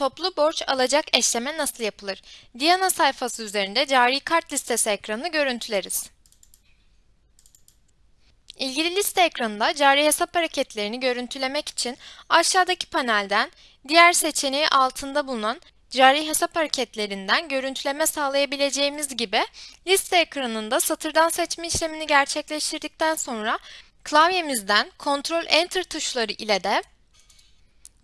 toplu borç alacak eşleme nasıl yapılır? Diana sayfası üzerinde cari kart listesi ekranını görüntüleriz. İlgili liste ekranında cari hesap hareketlerini görüntülemek için aşağıdaki panelden diğer seçeneği altında bulunan cari hesap hareketlerinden görüntüleme sağlayabileceğimiz gibi liste ekranında satırdan seçme işlemini gerçekleştirdikten sonra klavyemizden Ctrl Enter tuşları ile de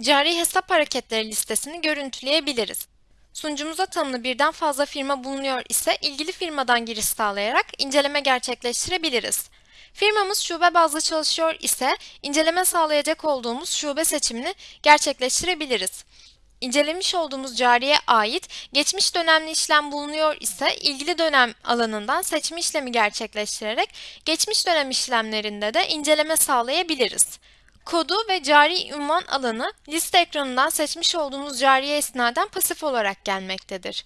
cari hesap hareketleri listesini görüntüleyebiliriz. Sunucumuza tanımlı birden fazla firma bulunuyor ise ilgili firmadan giriş sağlayarak inceleme gerçekleştirebiliriz. Firmamız şube bazlı çalışıyor ise inceleme sağlayacak olduğumuz şube seçimini gerçekleştirebiliriz. İncelemiş olduğumuz cariye ait geçmiş dönemli işlem bulunuyor ise ilgili dönem alanından seçme işlemi gerçekleştirerek geçmiş dönem işlemlerinde de inceleme sağlayabiliriz. Kodu ve cari ünvan alanı liste ekranından seçmiş olduğumuz cariye esnaden pasif olarak gelmektedir.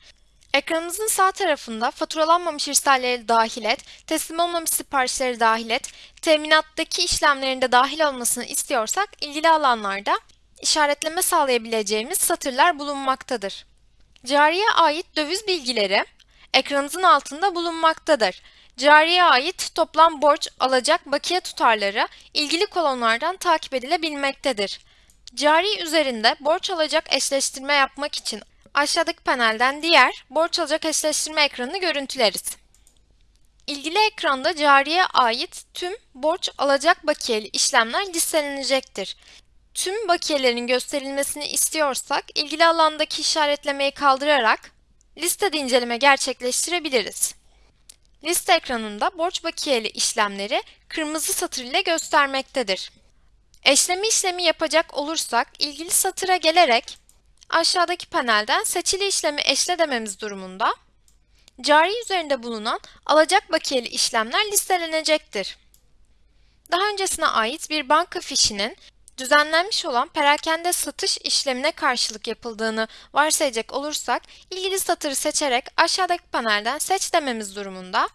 Ekranımızın sağ tarafında faturalanmamış irsalleri dahil et, teslim olmamış siparişleri dahil et, teminattaki işlemlerinde dahil olmasını istiyorsak ilgili alanlarda işaretleme sağlayabileceğimiz satırlar bulunmaktadır. Cariye ait döviz bilgileri ekranımızın altında bulunmaktadır. Cariye ait toplam borç, alacak, bakiye tutarları ilgili kolonlardan takip edilebilmektedir. Cari üzerinde borç alacak eşleştirme yapmak için aşağıdaki panelden diğer borç alacak eşleştirme ekranını görüntüleriz. İlgili ekranda cariye ait tüm borç alacak bakiyeli işlemler listelenecektir. Tüm bakiyelerin gösterilmesini istiyorsak ilgili alandaki işaretlemeyi kaldırarak listede inceleme gerçekleştirebiliriz. Liste ekranında borç bakiyeli işlemleri kırmızı satır ile göstermektedir. Eşleme işlemi yapacak olursak ilgili satıra gelerek aşağıdaki panelden seçili işlemi eşle dememiz durumunda cari üzerinde bulunan alacak bakiyeli işlemler listelenecektir. Daha öncesine ait bir banka fişinin düzenlenmiş olan perakende satış işlemine karşılık yapıldığını varsayacak olursak ilgili satırı seçerek aşağıdaki panelden seç dememiz durumunda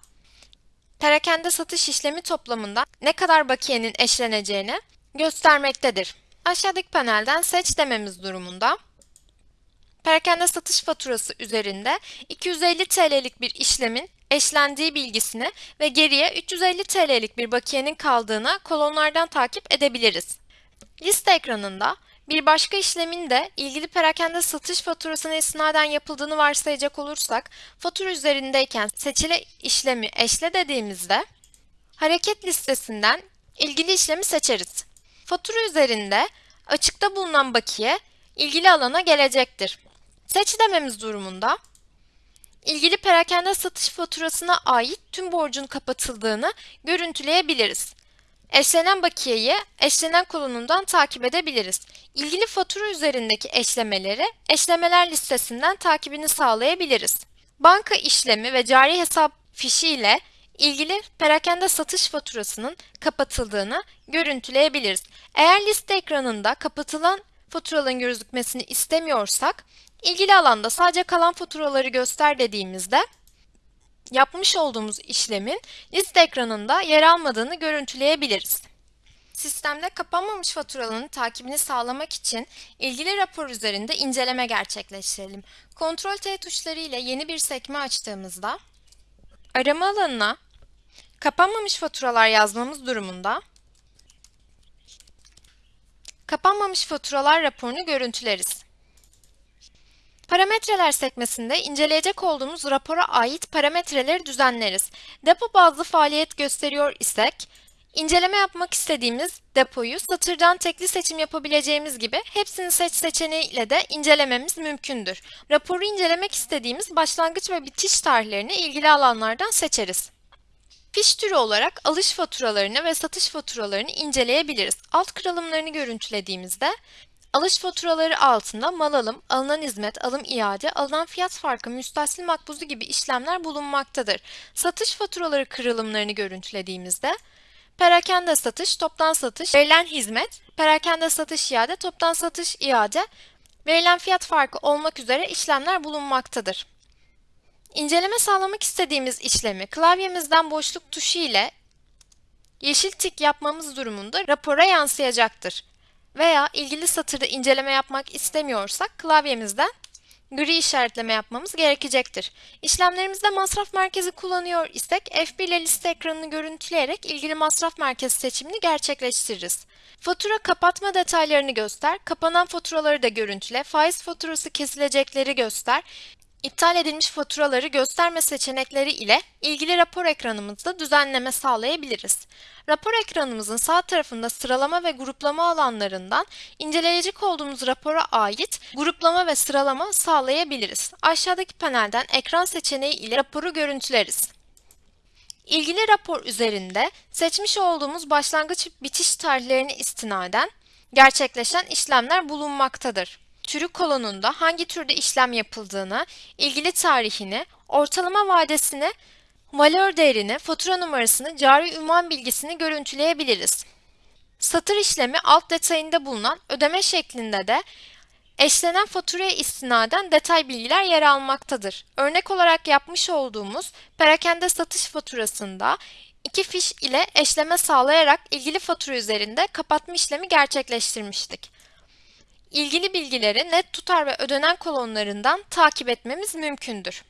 perakende satış işlemi toplamında ne kadar bakiyenin eşleneceğini göstermektedir. Aşağıdaki panelden seç dememiz durumunda perakende satış faturası üzerinde 250 TL'lik bir işlemin eşlendiği bilgisini ve geriye 350 TL'lik bir bakiyenin kaldığını kolonlardan takip edebiliriz. Liste ekranında bir başka işlemin de ilgili perakende satış faturasına istinaden yapıldığını varsayacak olursak, fatura üzerindeyken seçili işlemi eşle dediğimizde hareket listesinden ilgili işlemi seçeriz. Fatura üzerinde açıkta bulunan bakiye ilgili alana gelecektir. Seç dememiz durumunda ilgili perakende satış faturasına ait tüm borcun kapatıldığını görüntüleyebiliriz. Eşlenen bakiyeyi eşlenen kolonundan takip edebiliriz. İlgili fatura üzerindeki eşlemeleri eşlemeler listesinden takibini sağlayabiliriz. Banka işlemi ve cari hesap fişi ile ilgili perakende satış faturasının kapatıldığını görüntüleyebiliriz. Eğer liste ekranında kapatılan faturaların gözükmesini istemiyorsak, ilgili alanda sadece kalan faturaları göster dediğimizde yapmış olduğumuz işlemin liste ekranında yer almadığını görüntüleyebiliriz. Sistemde kapanmamış faturaların takibini sağlamak için ilgili rapor üzerinde inceleme gerçekleştirelim. Ctrl T tuşları ile yeni bir sekme açtığımızda arama alanına kapanmamış faturalar yazmamız durumunda kapanmamış faturalar raporunu görüntüleriz. Parametreler sekmesinde inceleyecek olduğumuz rapora ait parametreleri düzenleriz. Depo bazlı faaliyet gösteriyor isek, inceleme yapmak istediğimiz depoyu satırdan tekli seçim yapabileceğimiz gibi hepsini seç seçeneği ile de incelememiz mümkündür. Raporu incelemek istediğimiz başlangıç ve bitiş tarihlerini ilgili alanlardan seçeriz. Fiş türü olarak alış faturalarını ve satış faturalarını inceleyebiliriz. Alt kırılımlarını görüntülediğimizde Alış faturaları altında mal alım, alınan hizmet, alım iade, alınan fiyat farkı, müstahsil makbuzu gibi işlemler bulunmaktadır. Satış faturaları kırılımlarını görüntülediğimizde perakende satış, toptan satış, verilen hizmet, perakende satış iade, toptan satış iade, verilen fiyat farkı olmak üzere işlemler bulunmaktadır. İnceleme sağlamak istediğimiz işlemi klavyemizden boşluk tuşu ile yeşil tik yapmamız durumunda rapora yansıyacaktır. Veya ilgili satırda inceleme yapmak istemiyorsak klavyemizden gri işaretleme yapmamız gerekecektir. İşlemlerimizde masraf merkezi kullanıyor isek F1 ile liste ekranını görüntüleyerek ilgili masraf merkezi seçimini gerçekleştiririz. Fatura kapatma detaylarını göster, kapanan faturaları da görüntüle, faiz faturası kesilecekleri göster, iptal edilmiş faturaları gösterme seçenekleri ile ilgili rapor ekranımızda düzenleme sağlayabiliriz. Rapor ekranımızın sağ tarafında sıralama ve gruplama alanlarından inceleyecek olduğumuz rapora ait gruplama ve sıralama sağlayabiliriz. Aşağıdaki panelden ekran seçeneği ile raporu görüntüleriz. İlgili rapor üzerinde seçmiş olduğumuz başlangıç bitiş tarihlerine istinaden gerçekleşen işlemler bulunmaktadır. Türü kolonunda hangi türde işlem yapıldığını, ilgili tarihini, ortalama vadesini, valör değerini, fatura numarasını, cari ünvan bilgisini görüntüleyebiliriz. Satır işlemi alt detayında bulunan ödeme şeklinde de eşlenen faturaya istinaden detay bilgiler yer almaktadır. Örnek olarak yapmış olduğumuz perakende satış faturasında iki fiş ile eşleme sağlayarak ilgili fatura üzerinde kapatma işlemi gerçekleştirmiştik. İlgili bilgileri net tutar ve ödenen kolonlarından takip etmemiz mümkündür.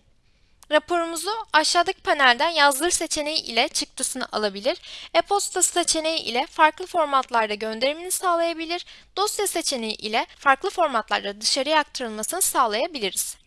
Raporumuzu aşağıdaki panelden yazdır seçeneği ile çıktısını alabilir, e-posta seçeneği ile farklı formatlarda gönderimini sağlayabilir, dosya seçeneği ile farklı formatlarda dışarıya aktarılmasını sağlayabiliriz.